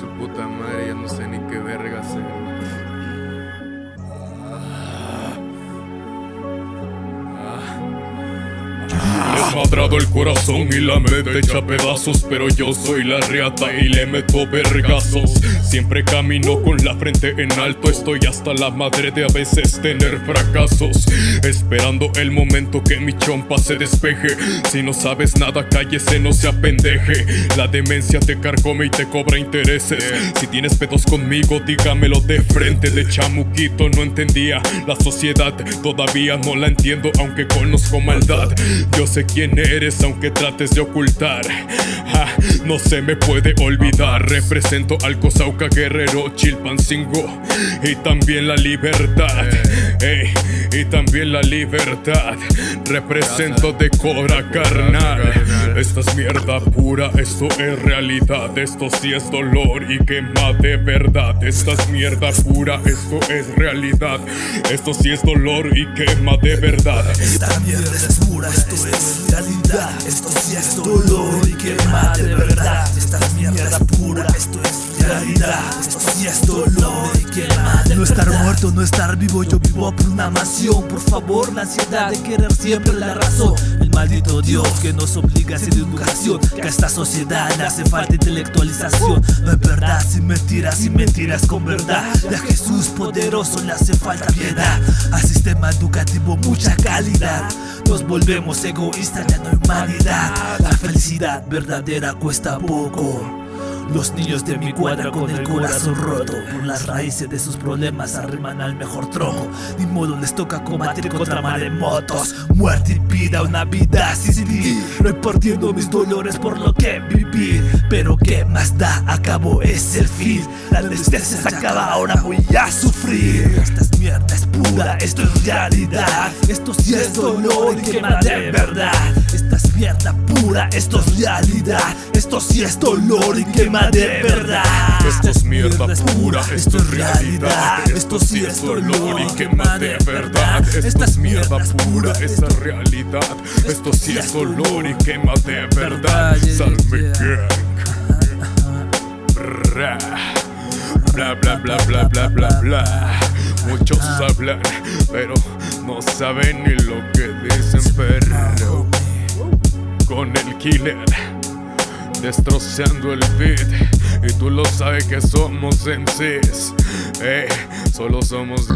su puta madre, ya no sé ni qué verga hacer. Desmadrado el corazón y la mente hecha pedazos Pero yo soy la reata y le meto vergazos. Siempre camino con la frente en alto Estoy hasta la madre de a veces tener fracasos. Esperando el momento que mi chompa se despeje. Si no sabes nada cállese no se apendeje La demencia te carcome y te cobra intereses. Si tienes pedos conmigo dígamelo de frente. De chamuquito no entendía la sociedad. Todavía no la entiendo aunque conozco maldad. Yo sé quién eres aunque trates de ocultar. No se me puede olvidar. Represento al Cosauca Guerrero Chilpancingo Y también la libertad. Y también la libertad. Represento de cobra carnal Esta es mierda pura, esto es realidad Esto sí es dolor y quema de verdad. Esta es mierda pura, esto es realidad Esto sí es dolor y quema de verdad. Esta mierda es pura, esto es realidad Esto sí es dolor y quema de verdad. Esta es mierda pura, esto es realidad Esto sí es dolor y quema de No estar muerto, no estar vivo, yo vivo por una mansión Por favor, la ansiedad de querer siempre la razón Maldito Dios que nos obliga a hacer educación Que a esta sociedad le hace falta intelectualización. No es verdad sin mentiras, sin mentiras con verdad. De Jesús poderoso le hace falta piedad. Al sistema educativo mucha calidad. Nos volvemos egoístas, ya no hay humanidad. La felicidad verdadera cuesta poco los niños de mi cuadra con el corazón roto Por las raíces de sus problemas arriman al mejor tronco Ni modo les toca combatir contra maremotos. Muerte y vida, una vida sin ti Repartiendo mis dolores por lo que viví. Pero qué más da, acabo es el fin. La anestesia se acaba, ahora voy a sufrir. Esta es mierda, es pura, esto es realidad. Esto sí es dolor y quema de verdad es mierda pura, esto es realidad. Esto sí es dolor y quema de verdad. Esto es mierda pura, esto es realidad. Esto sí es dolor y quema de verdad. Esto es mierda pura, esa realidad. Esto sí es dolor y quema de verdad. Salme Bla bla bla bla bla bla bla. Muchos hablan, pero no saben ni lo que dicen Pero con el killer destrozando el beat. Y tú lo sabes que somos MCs, eh, solo somos